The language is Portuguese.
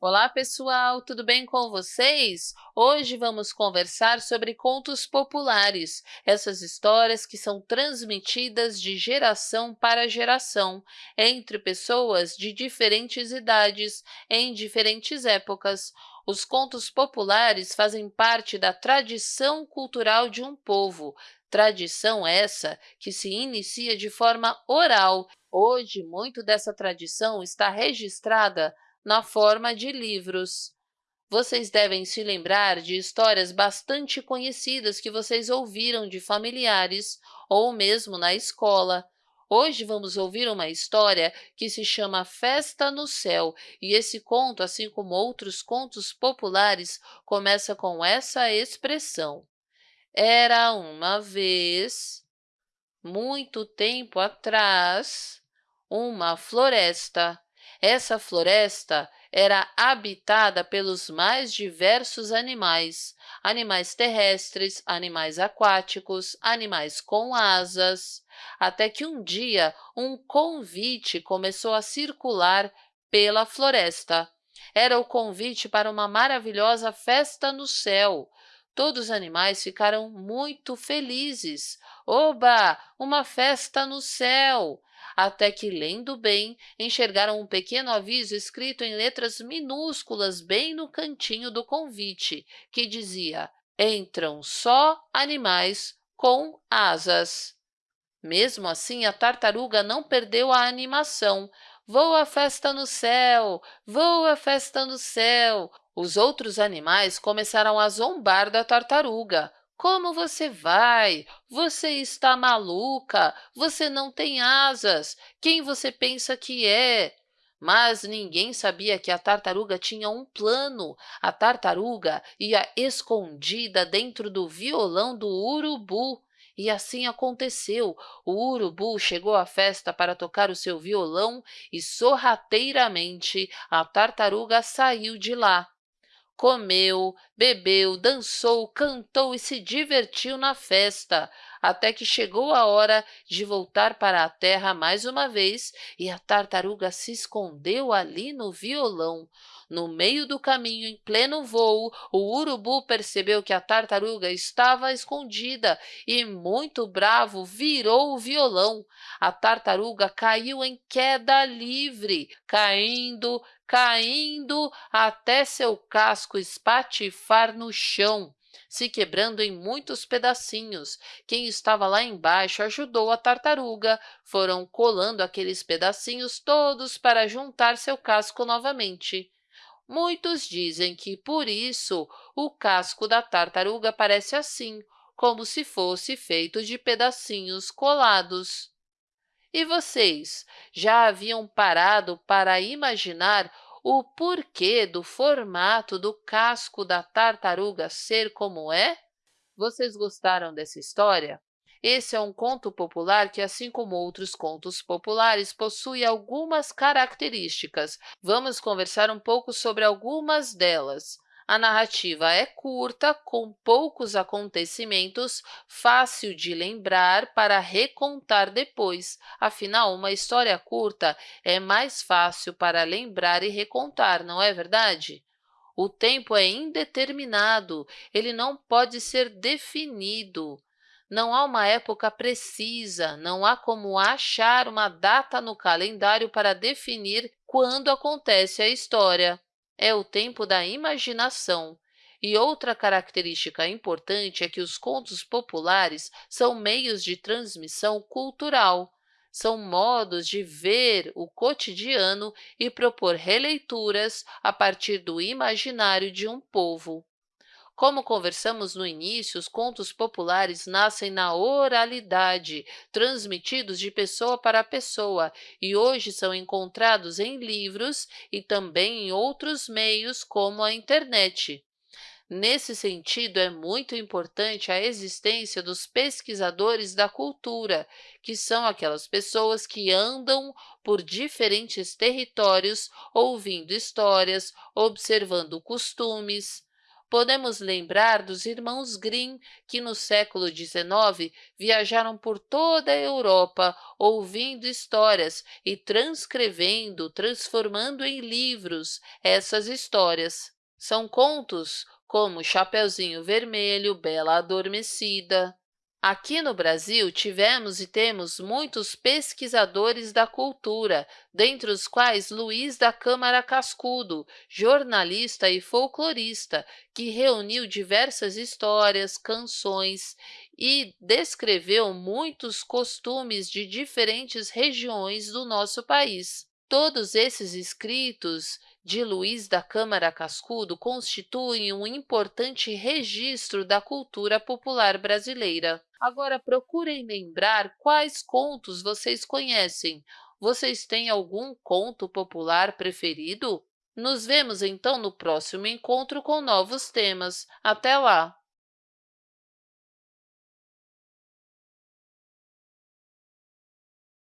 Olá, pessoal! Tudo bem com vocês? Hoje vamos conversar sobre contos populares, essas histórias que são transmitidas de geração para geração, entre pessoas de diferentes idades, em diferentes épocas. Os contos populares fazem parte da tradição cultural de um povo, tradição essa que se inicia de forma oral. Hoje, muito dessa tradição está registrada na forma de livros. Vocês devem se lembrar de histórias bastante conhecidas que vocês ouviram de familiares ou mesmo na escola. Hoje vamos ouvir uma história que se chama Festa no Céu, e esse conto, assim como outros contos populares, começa com essa expressão. Era uma vez, muito tempo atrás, uma floresta essa floresta era habitada pelos mais diversos animais, animais terrestres, animais aquáticos, animais com asas, até que um dia um convite começou a circular pela floresta. Era o convite para uma maravilhosa festa no céu. Todos os animais ficaram muito felizes. Oba! Uma festa no céu! Até que, lendo bem, enxergaram um pequeno aviso escrito em letras minúsculas bem no cantinho do convite, que dizia Entram só animais com asas. Mesmo assim, a tartaruga não perdeu a animação. Voa festa no céu! Voa festa no céu! Os outros animais começaram a zombar da tartaruga. Como você vai? Você está maluca? Você não tem asas. Quem você pensa que é? Mas ninguém sabia que a tartaruga tinha um plano. A tartaruga ia escondida dentro do violão do urubu. E assim aconteceu. O urubu chegou à festa para tocar o seu violão e, sorrateiramente, a tartaruga saiu de lá comeu, bebeu, dançou, cantou e se divertiu na festa, até que chegou a hora de voltar para a terra mais uma vez e a tartaruga se escondeu ali no violão. No meio do caminho, em pleno voo, o urubu percebeu que a tartaruga estava escondida e, muito bravo, virou o violão. A tartaruga caiu em queda livre, caindo, caindo até seu casco espatifar no chão se quebrando em muitos pedacinhos. Quem estava lá embaixo ajudou a tartaruga. Foram colando aqueles pedacinhos todos para juntar seu casco novamente. Muitos dizem que, por isso, o casco da tartaruga parece assim, como se fosse feito de pedacinhos colados. E vocês, já haviam parado para imaginar o porquê do formato do casco da tartaruga ser como é? Vocês gostaram dessa história? Esse é um conto popular que, assim como outros contos populares, possui algumas características. Vamos conversar um pouco sobre algumas delas. A narrativa é curta, com poucos acontecimentos, fácil de lembrar para recontar depois. Afinal, uma história curta é mais fácil para lembrar e recontar, não é verdade? O tempo é indeterminado, ele não pode ser definido. Não há uma época precisa, não há como achar uma data no calendário para definir quando acontece a história. É o tempo da imaginação. E outra característica importante é que os contos populares são meios de transmissão cultural, são modos de ver o cotidiano e propor releituras a partir do imaginário de um povo. Como conversamos no início, os contos populares nascem na oralidade, transmitidos de pessoa para pessoa, e hoje são encontrados em livros e também em outros meios, como a internet. Nesse sentido, é muito importante a existência dos pesquisadores da cultura, que são aquelas pessoas que andam por diferentes territórios ouvindo histórias, observando costumes, Podemos lembrar dos irmãos Grimm, que no século XIX viajaram por toda a Europa, ouvindo histórias e transcrevendo, transformando em livros essas histórias. São contos como Chapeuzinho Vermelho, Bela Adormecida, Aqui no Brasil, tivemos e temos muitos pesquisadores da cultura, dentre os quais Luiz da Câmara Cascudo, jornalista e folclorista, que reuniu diversas histórias, canções e descreveu muitos costumes de diferentes regiões do nosso país. Todos esses escritos de Luiz da Câmara Cascudo constituem um importante registro da cultura popular brasileira. Agora, procurem lembrar quais contos vocês conhecem. Vocês têm algum conto popular preferido? Nos vemos, então, no próximo encontro com novos temas. Até lá!